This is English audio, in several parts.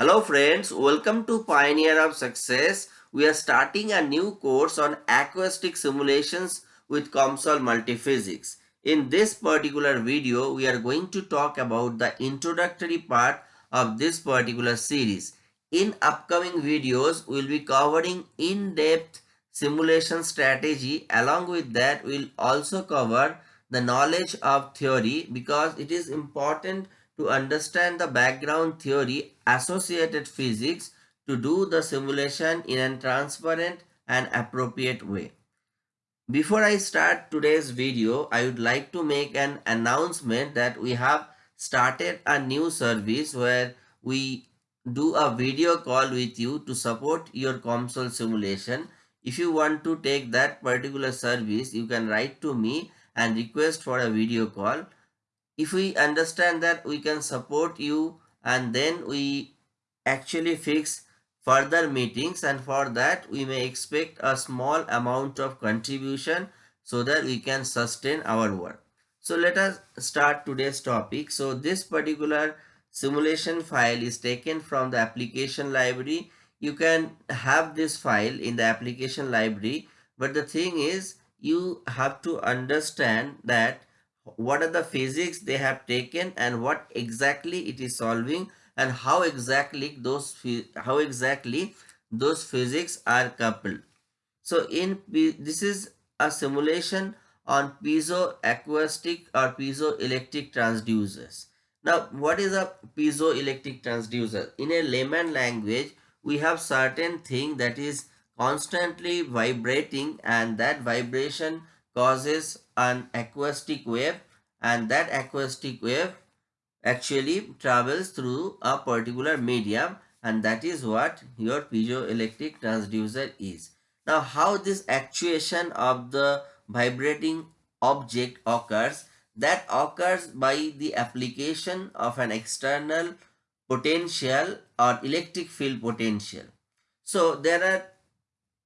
Hello friends, welcome to Pioneer of Success. We are starting a new course on acoustic simulations with COMSOL Multiphysics. In this particular video, we are going to talk about the introductory part of this particular series. In upcoming videos, we will be covering in-depth simulation strategy. Along with that, we will also cover the knowledge of theory because it is important to understand the background theory associated physics to do the simulation in a transparent and appropriate way. Before I start today's video, I would like to make an announcement that we have started a new service where we do a video call with you to support your COMSOL simulation. If you want to take that particular service, you can write to me and request for a video call if we understand that we can support you and then we actually fix further meetings and for that we may expect a small amount of contribution so that we can sustain our work. So let us start today's topic. So this particular simulation file is taken from the application library. You can have this file in the application library but the thing is you have to understand that what are the physics they have taken and what exactly it is solving and how exactly those how exactly those physics are coupled. So in this is a simulation on piezoacoustic or piezoelectric transducers. Now what is a piezoelectric transducer? In a layman language we have certain thing that is constantly vibrating and that vibration causes an acoustic wave and that acoustic wave actually travels through a particular medium and that is what your piezoelectric transducer is. Now how this actuation of the vibrating object occurs that occurs by the application of an external potential or electric field potential. So there are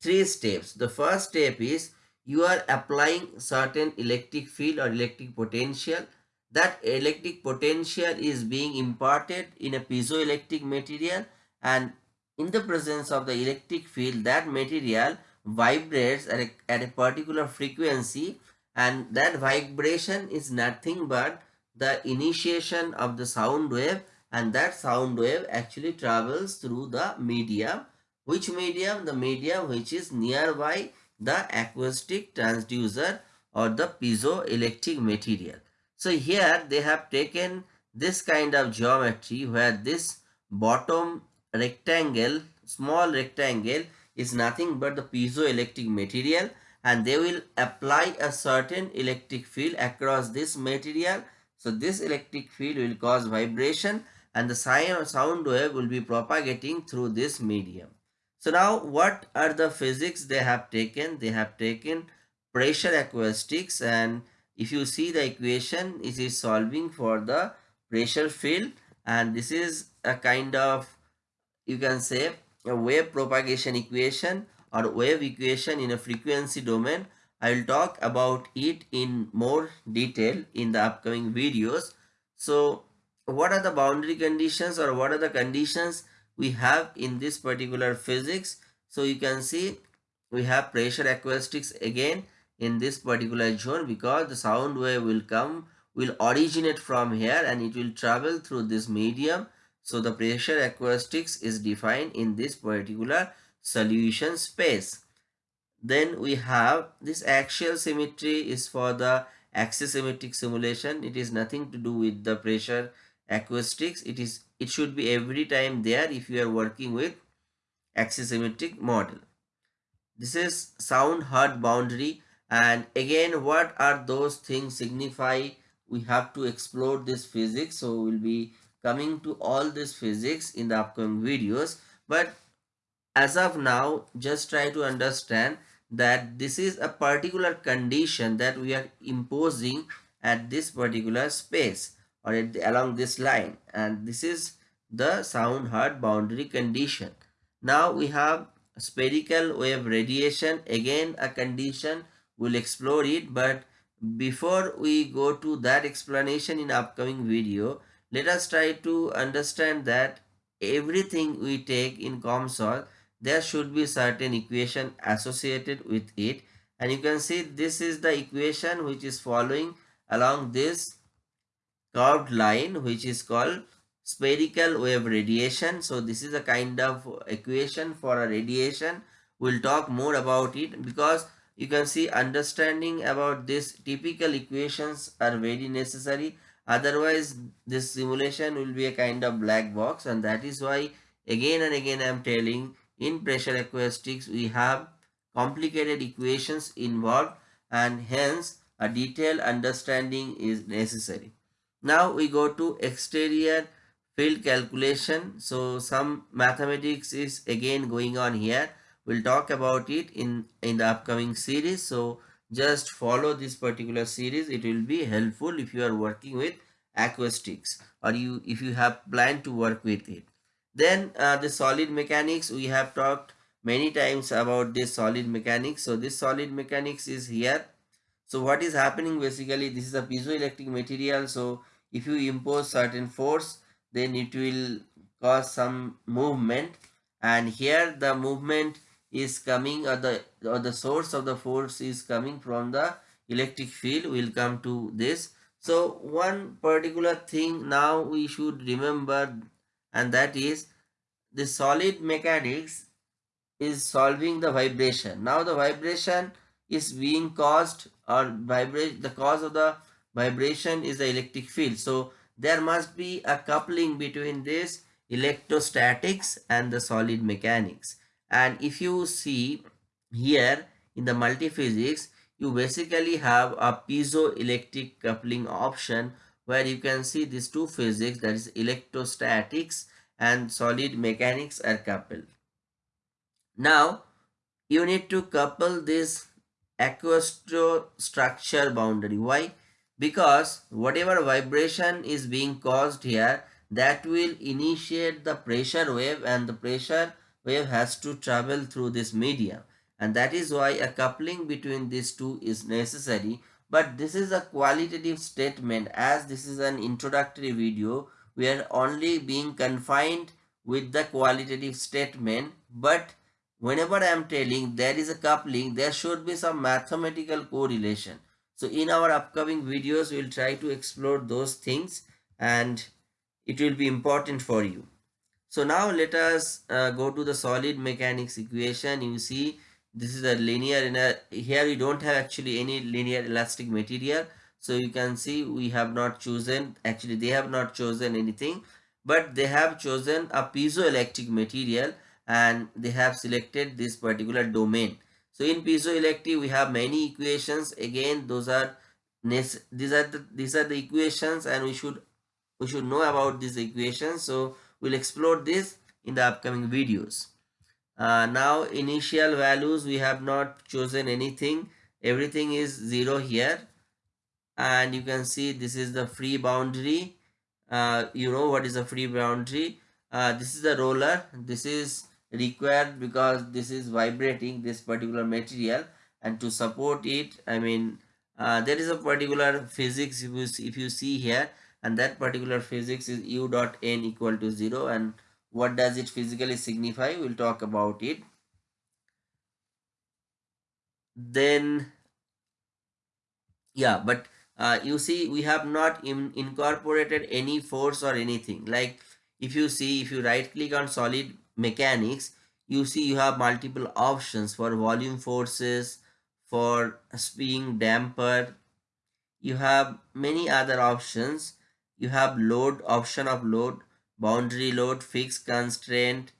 three steps. The first step is you are applying certain electric field or electric potential. That electric potential is being imparted in a piezoelectric material and in the presence of the electric field that material vibrates at a, at a particular frequency and that vibration is nothing but the initiation of the sound wave and that sound wave actually travels through the medium. Which medium? The medium which is nearby the acoustic transducer or the piezoelectric material. So here they have taken this kind of geometry where this bottom rectangle, small rectangle is nothing but the piezoelectric material and they will apply a certain electric field across this material. So this electric field will cause vibration and the sound wave will be propagating through this medium. So now what are the physics they have taken? They have taken pressure acoustics and if you see the equation it is solving for the pressure field and this is a kind of you can say a wave propagation equation or wave equation in a frequency domain. I will talk about it in more detail in the upcoming videos. So what are the boundary conditions or what are the conditions we have in this particular physics. So you can see we have pressure acoustics again in this particular zone because the sound wave will come will originate from here and it will travel through this medium. So the pressure acoustics is defined in this particular solution space. Then we have this axial symmetry is for the axisymmetric simulation. It is nothing to do with the pressure acoustics it is it should be every time there if you are working with axisymmetric model. This is sound hard boundary and again what are those things signify? We have to explore this physics so we'll be coming to all this physics in the upcoming videos. But as of now just try to understand that this is a particular condition that we are imposing at this particular space or the, along this line and this is the sound hard boundary condition. Now we have spherical wave radiation again a condition we'll explore it but before we go to that explanation in upcoming video let us try to understand that everything we take in COMSOL, there should be certain equation associated with it. And you can see this is the equation which is following along this curved line which is called spherical wave radiation. So this is a kind of equation for a radiation. We'll talk more about it because you can see understanding about this typical equations are very necessary otherwise this simulation will be a kind of black box and that is why again and again I am telling in pressure acoustics we have complicated equations involved and hence a detailed understanding is necessary. Now we go to exterior field calculation. So some mathematics is again going on here. We'll talk about it in in the upcoming series. So just follow this particular series. It will be helpful if you are working with acoustics or you if you have planned to work with it. Then uh, the solid mechanics. We have talked many times about this solid mechanics. So this solid mechanics is here. So what is happening basically this is a piezoelectric material. So if you impose certain force then it will cause some movement. And here the movement is coming or the or the source of the force is coming from the electric field we'll come to this. So one particular thing now we should remember and that is the solid mechanics is solving the vibration. Now the vibration is being caused or vibrate the cause of the vibration is the electric field so there must be a coupling between this electrostatics and the solid mechanics and if you see here in the multiphysics you basically have a piezoelectric coupling option where you can see these two physics that is electrostatics and solid mechanics are coupled. Now you need to couple this acoustic structure boundary. Why? Because whatever vibration is being caused here that will initiate the pressure wave and the pressure wave has to travel through this medium. And that is why a coupling between these two is necessary. But this is a qualitative statement as this is an introductory video we are only being confined with the qualitative statement. But whenever I am telling there is a coupling there should be some mathematical correlation so in our upcoming videos we will try to explore those things and it will be important for you so now let us uh, go to the solid mechanics equation. You see this is a linear in a here we don't have actually any linear elastic material. So you can see we have not chosen actually they have not chosen anything but they have chosen a piezoelectric material and they have selected this particular domain. So in piezoelectric we have many equations. Again those are these are the these are the equations and we should we should know about these equations. So we'll explore this in the upcoming videos. Uh, now initial values we have not chosen anything. Everything is zero here. And you can see this is the free boundary. Uh, you know what is a free boundary? Uh, this is the roller. This is required because this is vibrating this particular material and to support it i mean uh, there is a particular physics if you, if you see here and that particular physics is u dot n equal to 0 and what does it physically signify? We'll talk about it. Then yeah but uh, you see we have not in, incorporated any force or anything. Like if you see if you right click on solid mechanics you see you have multiple options for volume forces for spring damper. You have many other options. You have load option of load boundary load fixed constraint.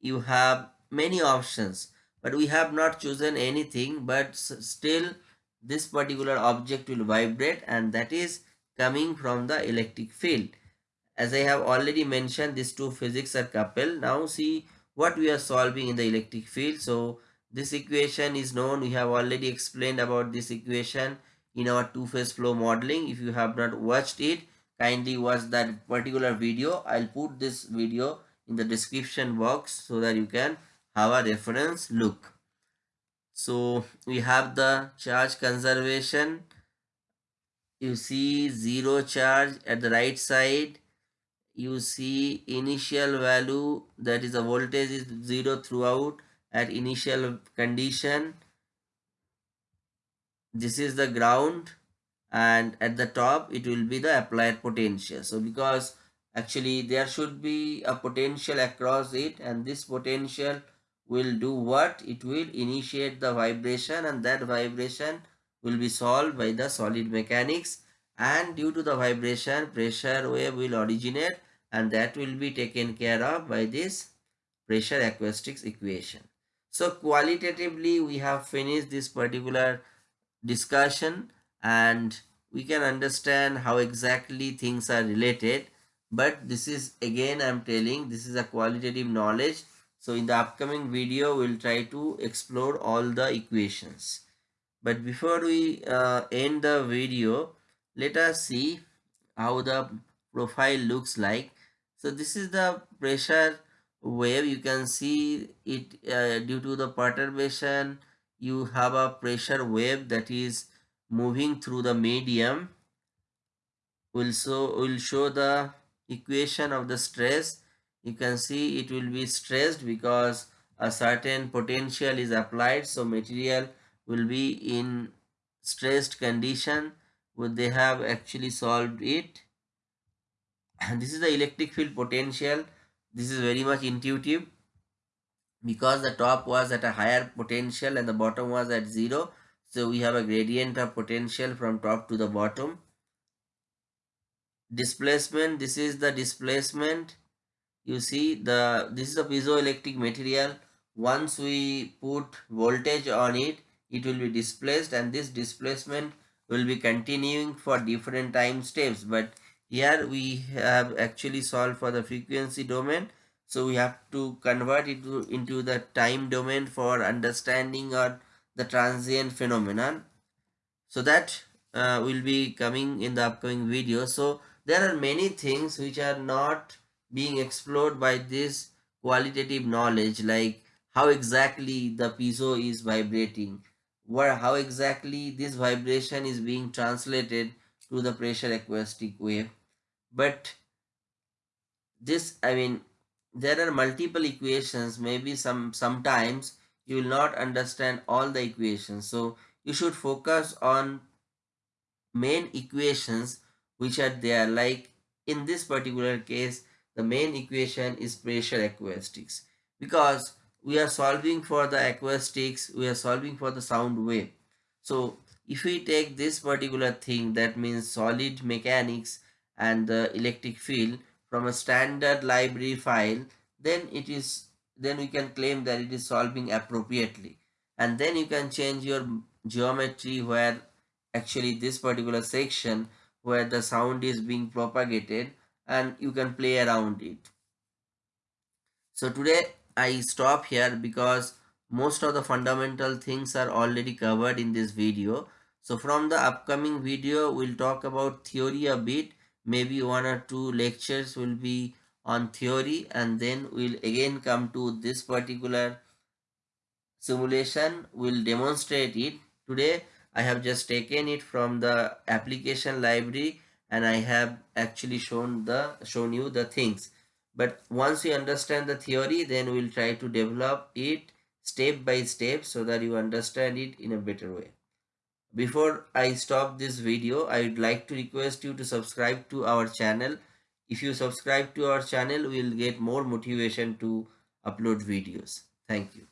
You have many options but we have not chosen anything but still this particular object will vibrate and that is coming from the electric field as i have already mentioned these two physics are coupled. Now see what we are solving in the electric field. So this equation is known. We have already explained about this equation in our two-phase flow modeling. If you have not watched it kindly watch that particular video. I'll put this video in the description box so that you can have a reference look. So we have the charge conservation. You see zero charge at the right side you see initial value that is the voltage is 0 throughout at initial condition. This is the ground and at the top it will be the applied potential. So because actually there should be a potential across it and this potential will do what? It will initiate the vibration and that vibration will be solved by the solid mechanics and due to the vibration pressure wave will originate and that will be taken care of by this pressure acoustics equation. So qualitatively we have finished this particular discussion and we can understand how exactly things are related. But this is again i'm telling this is a qualitative knowledge. So in the upcoming video we'll try to explore all the equations. But before we uh, end the video let us see how the profile looks like. So this is the pressure wave. You can see it uh, due to the perturbation you have a pressure wave that is moving through the medium. Will so will show the equation of the stress. You can see it will be stressed because a certain potential is applied. So material will be in stressed condition would they have actually solved it. And this is the electric field potential. This is very much intuitive. Because the top was at a higher potential and the bottom was at zero so we have a gradient of potential from top to the bottom. Displacement this is the displacement. You see the this is a piezoelectric material. Once we put voltage on it it will be displaced and this displacement will be continuing for different time steps. But here we have actually solved for the frequency domain. So we have to convert it to, into the time domain for understanding or the transient phenomenon. So that uh, will be coming in the upcoming video. So there are many things which are not being explored by this qualitative knowledge like how exactly the piezo is vibrating where how exactly this vibration is being translated to the pressure acoustic wave. But this i mean there are multiple equations. Maybe some sometimes you will not understand all the equations. So you should focus on main equations which are there. Like in this particular case the main equation is pressure acoustics. Because we are solving for the acoustics we are solving for the sound wave. So if we take this particular thing that means solid mechanics and the electric field from a standard library file then it is then we can claim that it is solving appropriately. And then you can change your geometry where actually this particular section where the sound is being propagated and you can play around it. So today i stop here because most of the fundamental things are already covered in this video. So from the upcoming video we'll talk about theory a bit. Maybe one or two lectures will be on theory and then we'll again come to this particular simulation. We'll demonstrate it. Today i have just taken it from the application library and i have actually shown the shown you the things but once you understand the theory then we'll try to develop it step by step so that you understand it in a better way before I stop this video, I would like to request you to subscribe to our channel. If you subscribe to our channel, we will get more motivation to upload videos. Thank you.